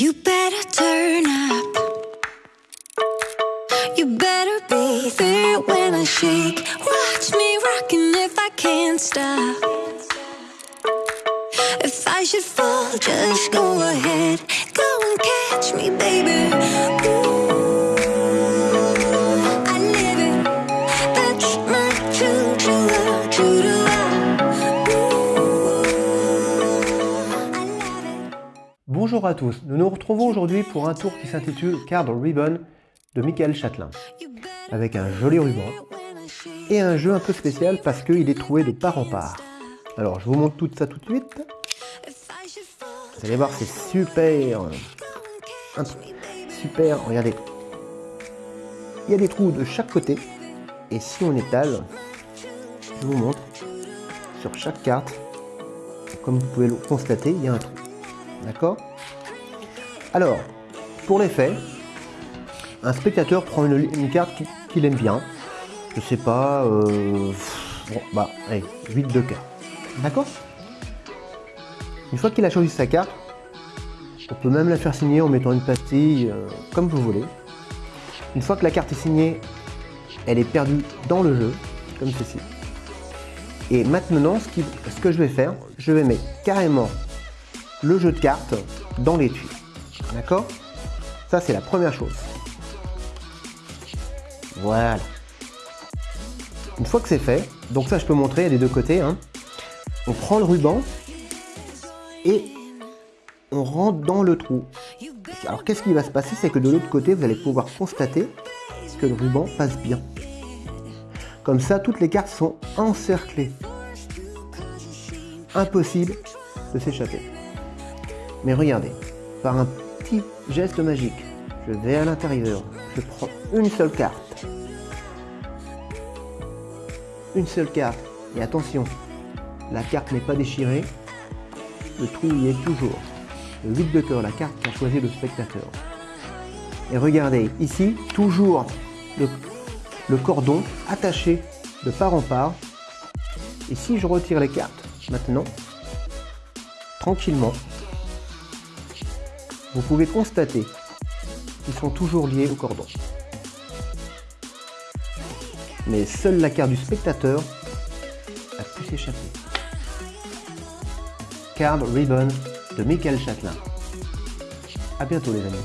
You better turn up. You better be there when I shake. Watch me rocking if I can't stop. If I should fall, just go ahead. Go and catch me, baby. Ooh, I live it. That's my true Bonjour à tous, nous nous retrouvons aujourd'hui pour un tour qui s'intitule Card Ribbon de Michael Châtelain, avec un joli ruban et un jeu un peu spécial parce qu'il est trouvé de part en part. Alors je vous montre tout ça tout de suite, vous allez voir c'est super, super, regardez. Il y a des trous de chaque côté. Et si on étale, je vous montre, sur chaque carte, comme vous pouvez le constater, il y a un trou. D'accord? Alors, pour l'effet, un spectateur prend une, carte qui- qu'il aime bien. Je sais pas, euh, bon, bah, allez, 8 de cœur. D'accord? Une fois qu'il a choisi sa carte, on peut même la faire signer en mettant une pastille, euh, comme vous voulez. Une fois que la carte est signée, elle est perdue dans le jeu, comme ceci. Et maintenant, ce, ce que je vais faire, je vais mettre carrément le jeu de cartes dans l'étui. D'accord? Ça, c'est la première chose. Voilà. Une fois que c'est fait, donc ça, je peux montrer des deux côtés. hein. On prend le ruban et on rentre dans le trou. Alors, qu'est-ce qui va se passer? C'est que de l'autre côté, vous allez pouvoir constater que le ruban passe bien. Comme ça, toutes les cartes sont encerclées. Impossible de s'échapper. Mais regardez, par un petit geste magique, je vais à l'intérieur, je prends une seule carte. Une seule carte. Et attention, la carte n'est pas déchirée, le trou y est toujours. Le 8 de cœur, la carte qu'a choisi le spectateur. Et regardez, ici, toujours le, le cordon attaché de part en part. Et si je retire les cartes maintenant, tranquillement, vous pouvez constater qu'ils sont toujours liés au cordon. Mais seule la carte du spectateur a pu s'échapper. Card Ribbon de Michael Châtelain. A bientôt les amis.